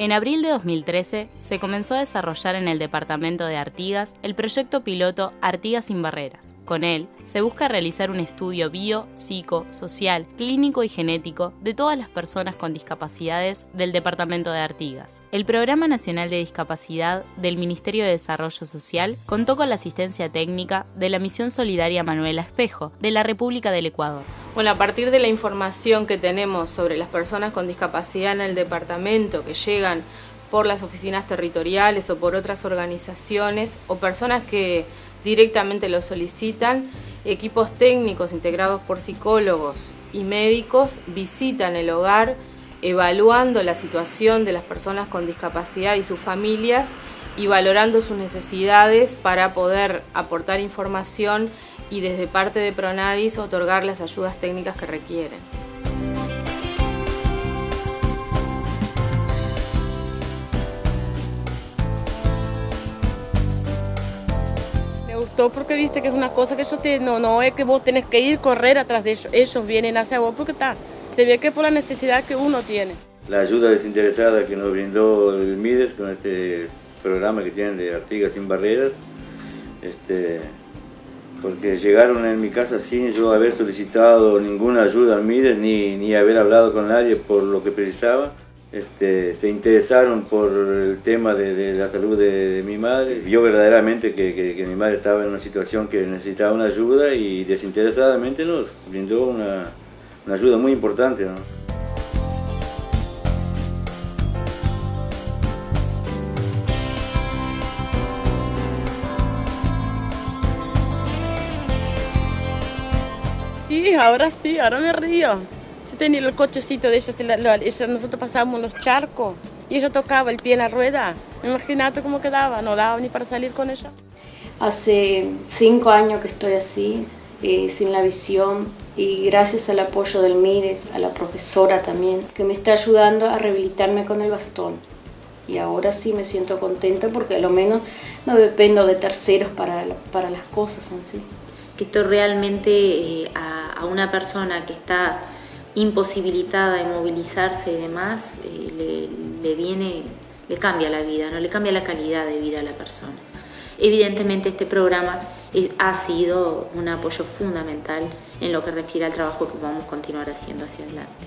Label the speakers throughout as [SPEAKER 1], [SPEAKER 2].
[SPEAKER 1] En abril de 2013 se comenzó a desarrollar en el departamento de Artigas el proyecto piloto Artigas sin Barreras. Con él se busca realizar un estudio bio, psico, social, clínico y genético de todas las personas con discapacidades del departamento de Artigas. El Programa Nacional de Discapacidad del Ministerio de Desarrollo Social contó con la asistencia técnica de la Misión Solidaria Manuela Espejo de la República del Ecuador.
[SPEAKER 2] Bueno, a partir de la información que tenemos sobre las personas con discapacidad en el departamento que llegan por las oficinas territoriales o por otras organizaciones o personas que directamente lo solicitan, equipos técnicos integrados por psicólogos y médicos visitan el hogar evaluando la situación de las personas con discapacidad y sus familias y valorando sus necesidades para poder aportar información y desde parte de Pronadis otorgar las ayudas técnicas que requieren.
[SPEAKER 3] porque viste que es una cosa que ellos te, no, no es que vos tenés que ir correr atrás de ellos, ellos vienen hacia vos porque está, se ve que es por la necesidad que uno tiene.
[SPEAKER 4] La ayuda desinteresada que nos brindó el MIDES con este programa que tienen de Artigas sin barreras, este, porque llegaron en mi casa sin yo haber solicitado ninguna ayuda al MIDES ni, ni haber hablado con nadie por lo que precisaba. Este, se interesaron por el tema de, la salud de, mi madre. Vio verdaderamente que, mi madre estaba en una situación que necesitaba una ayuda y desinteresadamente nos brindó una, ayuda muy importante.
[SPEAKER 3] Sí, ahora sí, ahora me río tenía el cochecito de ellos, nosotros pasábamos los charcos y ella tocaba el pie en la rueda. Imagínate cómo quedaba, no daba ni para salir con ella.
[SPEAKER 5] Hace cinco años que estoy así, eh, sin la visión y gracias al apoyo del MIRES, a la profesora también, que me está ayudando a rehabilitarme con el bastón. Y ahora sí me siento contenta porque a lo menos no dependo de terceros para, para las cosas en sí.
[SPEAKER 6] Que esto realmente eh, a una persona que está imposibilitada de movilizarse y demás, eh, le, viene, le cambia la vida, ¿no? le cambia la calidad de vida a la persona. Evidentemente este programa ha sido un apoyo fundamental en lo que refiere al trabajo que vamos a continuar haciendo hacia adelante.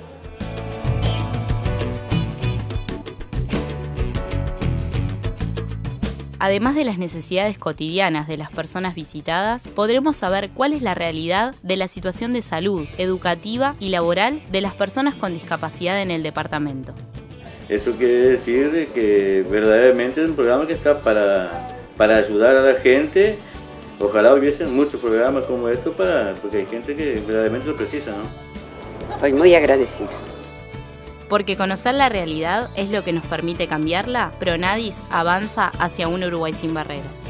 [SPEAKER 1] Además de las necesidades cotidianas de las personas visitadas, podremos saber cuál es la realidad de la situación de salud, educativa y laboral de las personas con discapacidad en el departamento.
[SPEAKER 4] Eso quiere decir que verdaderamente es un programa que está para, para ayudar a la gente. Ojalá hubiesen muchos programas como estos para, porque hay gente que verdaderamente lo precisa, ¿no?
[SPEAKER 7] Estoy muy agradecida
[SPEAKER 1] porque conocer la realidad es lo que nos permite cambiarla, Pronadis avanza hacia un Uruguay sin barreras.